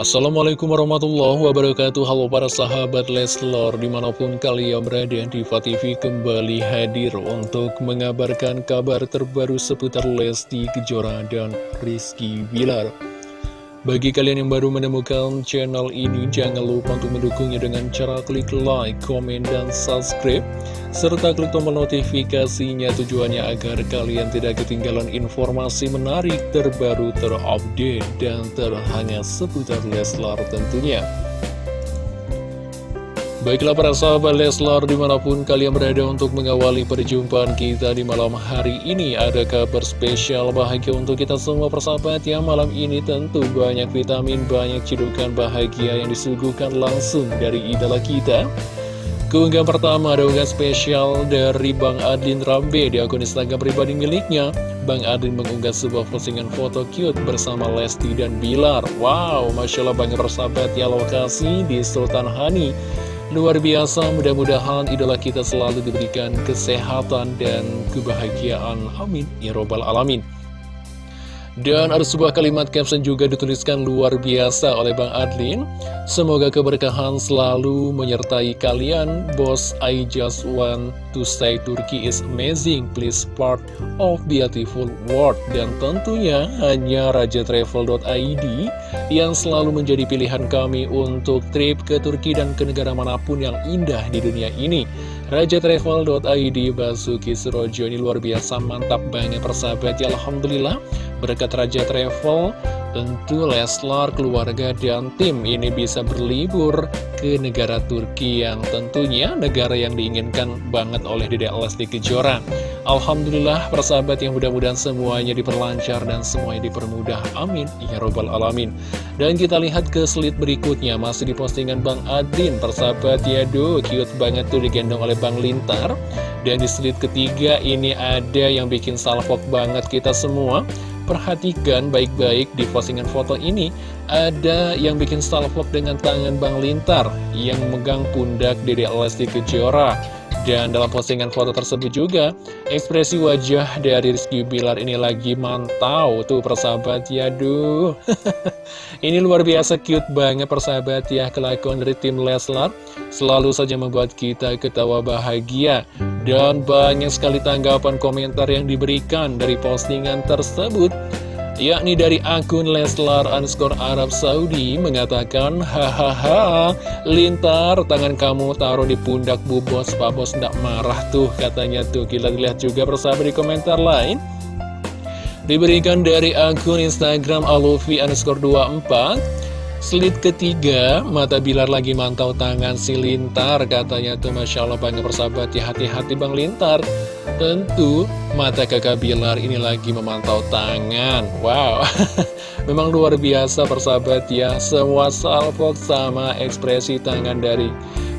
Assalamualaikum warahmatullahi wabarakatuh. Halo para sahabat Leslor Di mana pun kalian berada Diva TV kembali hadir Untuk mengabarkan kabar terbaru Seputar Lesti Kejora dan Rizky Bilar bagi kalian yang baru menemukan channel ini, jangan lupa untuk mendukungnya dengan cara klik like, komen, dan subscribe, serta klik tombol notifikasinya tujuannya agar kalian tidak ketinggalan informasi menarik, terbaru, terupdate, dan terhangat seputar Leslar tentunya. Baiklah para sahabat Leslar di mana pun kalian berada untuk mengawali perjumpaan kita di malam hari ini Ada kabar spesial bahagia untuk kita semua persahabat ya Malam ini tentu banyak vitamin, banyak cidukan bahagia yang disuguhkan langsung dari idola kita. Keunggahan pertama ada unggahan spesial dari Bang Adlin Rambe di akun Instagram pribadi miliknya. Bang Adlin mengunggah sebuah postingan foto cute bersama Lesti dan Bilar. Wow, Masya Allah banyak persahabat ya lokasi di Sultan Hani Luar biasa, mudah-mudahan idola kita selalu diberikan kesehatan dan kebahagiaan. Amin. Ya Robbal Alamin. Dan ada sebuah kalimat caption juga dituliskan luar biasa oleh Bang Adlin Semoga keberkahan selalu menyertai kalian Bos, I just want to say Turkey is amazing Please part of beautiful world Dan tentunya hanya rajatravel.id Yang selalu menjadi pilihan kami untuk trip ke Turki dan ke negara mana pun yang indah di dunia ini. Rajatravel.id Basuki Surojo ini luar biasa mantap banget persahabat. Ya Alhamdulillah berkat Raja Travel tentu Leslar, keluarga, dan tim ini bisa berlibur ke negara Turki yang tentunya negara yang diinginkan banget oleh Dedek Lesti Kejora. Alhamdulillah persahabat yang mudah-mudahan semuanya diperlancar dan semuanya dipermudah. Amin. Ya Robbal Alamin. Dan kita lihat ke slide berikutnya masih di postingan Bang Adin persahabat ya duh cute banget tuh digendong oleh Bang Lintar. Dan di slide ketiga ini ada yang bikin salvok banget kita semua perhatikan baik-baik di postingan foto ini ada yang bikin salvok dengan tangan Bang Lintar yang megang pundak Dede Lesti Kejora dan dalam postingan foto tersebut juga, ekspresi wajah dari Rizky Bilar ini lagi mantau tuh persahabat ya, duh. ini luar biasa cute banget persahabat ya, kelakuan dari tim Leslar. Selalu saja membuat kita ketawa bahagia. Dan banyak sekali tanggapan komentar yang diberikan dari postingan tersebut yakni dari akun Leslar underscore Arab Saudi mengatakan hahaha lintar tangan kamu taruh di pundak bu bos. Pak bos ndak marah tuh katanya tuh. Kita lihat juga bersama di komentar lain. Diberikan dari akun Instagram alufi underscore 24 Slit ketiga, mata Bilar lagi mantau tangan si Lintar Katanya tuh Masya Allah banyak persahabat ya hati-hati Bang Lintar. Tentu mata kakak Bilar ini lagi memantau tangan. Wow. Memang luar biasa persahabat ya. Semua salvok sama ekspresi tangan dari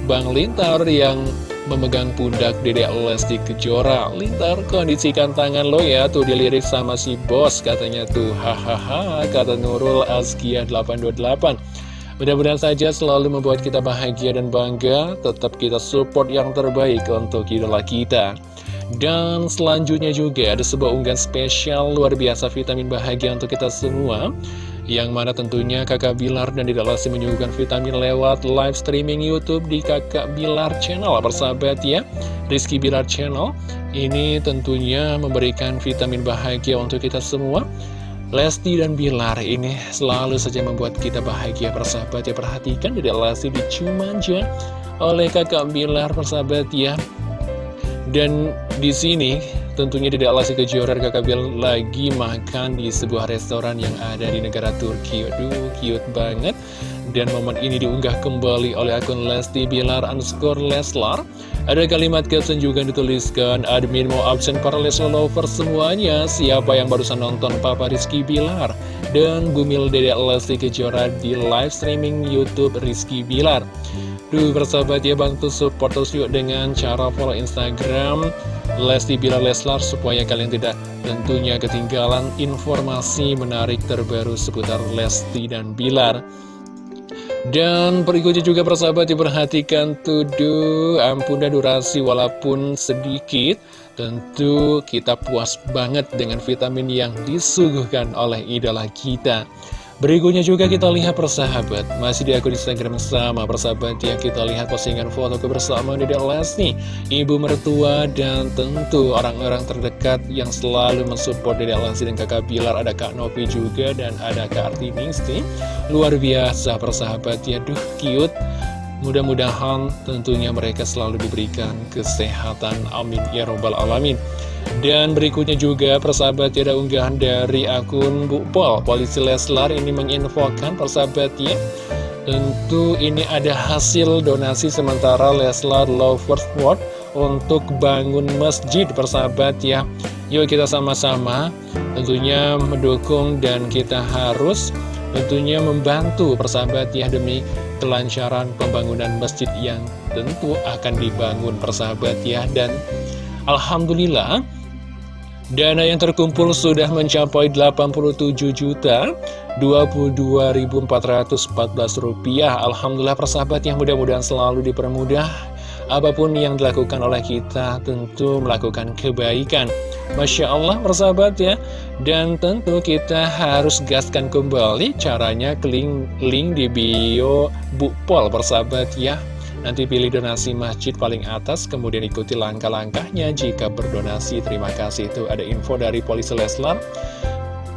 Bang Lintar yang memegang pundak Dedek Lesti Kejora. Lintar kondisikan tangan lo ya tuh dilirik sama si bos katanya tuh. Hahaha kata Nurul Azkia 828 Mudah-mudahan saja selalu membuat kita bahagia dan bangga. Tetap kita support yang terbaik untuk idola kita. Dan selanjutnya juga ada sebuah unggahan spesial luar biasa vitamin bahagia untuk kita semua yang mana tentunya kakak Bilar dan Tidak Lesti menyuguhkan vitamin lewat live streaming Youtube di kakak Bilar channel. Persahabat ya? Rizky Bilar channel ini tentunya memberikan vitamin bahagia untuk kita semua. Lesti dan Bilar ini selalu saja membuat kita bahagia. Persahabat ya? Perhatikan Tidak Lesti dicumanja oleh kakak Bilar persahabat ya? Dan di sini tentunya tidak Lesti Kejora kakak Bilar lagi makan di sebuah restoran yang ada di negara Turki. Aduh, cute banget. Dan momen ini diunggah kembali oleh akun Lesti Bilar underscore Leslar. Ada kalimat caption juga dituliskan, admin mau absen para Leslar lover semuanya. Siapa yang barusan nonton Papa Rizky Bilar dan Bumil Dede Lesti Kejora di live streaming Youtube Rizky Bilar. Duh bersahabat ya bantu support terus yuk dengan cara follow Instagram Lesti Bilar Leslar supaya kalian tidak tentunya ketinggalan informasi menarik terbaru seputar Lesti dan Bilar. Dan berikutnya juga persahabat diperhatikan tuh ampun dan durasi walaupun sedikit. Tentu kita puas banget dengan vitamin yang disuguhkan oleh idola kita Berikutnya juga kita lihat persahabat. Masih di akun Instagram sama persahabat ya. Kita lihat postingan foto kebersamaan Dede Lesti Ibu mertua dan tentu orang-orang terdekat Yang selalu mensupport Dede Lesti dan kakak Bilar. Ada Kak Novi juga dan ada Kak Artinisti Luar biasa persahabat ya. Duh cute Mudah-mudahan tentunya mereka selalu diberikan kesehatan. Amin. Ya Robbal Alamin. Dan berikutnya juga persahabat ada unggahan dari akun Bu Pol Polisi Leslar ini menginfokan persahabatnya Tentu ini ada hasil donasi sementara Leslar Lovers World untuk bangun masjid persahabat ya. Yuk kita sama-sama. Tentunya mendukung dan kita harus tentunya membantu persahabat ya demi kelancaran pembangunan masjid yang tentu akan dibangun persahabat ya. Dan Alhamdulillah Dana yang terkumpul sudah mencapai 87 juta 22.414 rupiah. Alhamdulillah persahabat yang mudah-mudahan selalu dipermudah Apa pun yang dilakukan oleh kita tentu melakukan kebaikan Masya Allah persahabat ya Dan tentu kita harus gaskan kembali caranya klik link di bio Bukpol persahabat ya Nanti pilih donasi masjid paling atas, kemudian ikuti langkah-langkahnya jika berdonasi. Terima kasih. Itu ada info dari Polisi Leslar.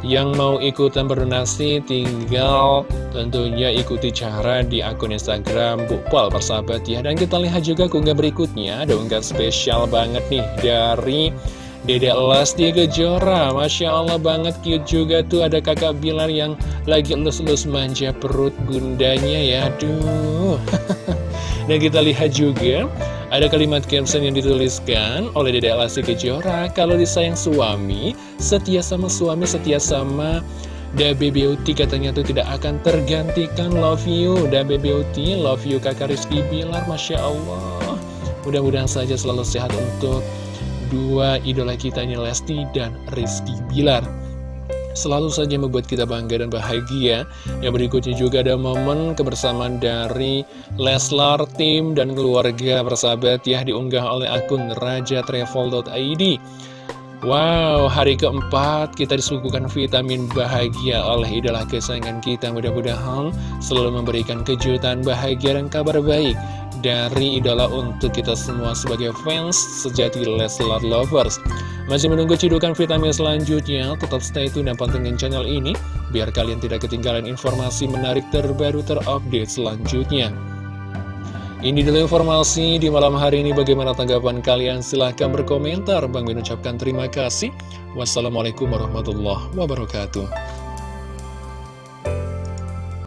Yang mau ikutan berdonasi tinggal tentunya ikuti cara di akun Instagram Bukpal persahabat ya. Dan kita lihat juga keunggah berikutnya, ada unggah spesial banget nih dari Dede Lesti Kejora Masya Allah banget cute juga tuh Ada kakak Bilar yang lagi lus-lus manja perut bundanya ya. Aduh. Dan kita lihat juga Ada kalimat caption yang dituliskan oleh Dede Lesti Kejora Kalau disayang suami Setia sama suami, setia sama Dabe Beauty katanya tuh tidak akan tergantikan. Love you Dabe Beauty, love you kakak Rizky Bilar Masya Allah. Mudah-mudahan saja selalu sehat untuk dua idola kita ini Lesti dan Rizky Bilar Selalu saja membuat kita bangga dan bahagia. Yang berikutnya juga ada momen kebersamaan dari Leslar, tim, dan keluarga bersahabat ya Diunggah oleh akun rajatravel.id Wow, hari keempat kita disuguhkan vitamin bahagia oleh idola kesayangan kita. Mudah-mudahan selalu memberikan kejutan bahagia dan kabar baik dari idola untuk kita semua sebagai fans sejati Leslar Lovers. Masih menunggu cidukan vitamin selanjutnya, tetap stay tune dan pantengin channel ini, biar kalian tidak ketinggalan informasi menarik terbaru terupdate selanjutnya. Ini dulu informasi di malam hari ini. Bagaimana tanggapan kalian? Silahkan berkomentar. Bang Min ucapkan terima kasih. Wassalamualaikum warahmatullahi wabarakatuh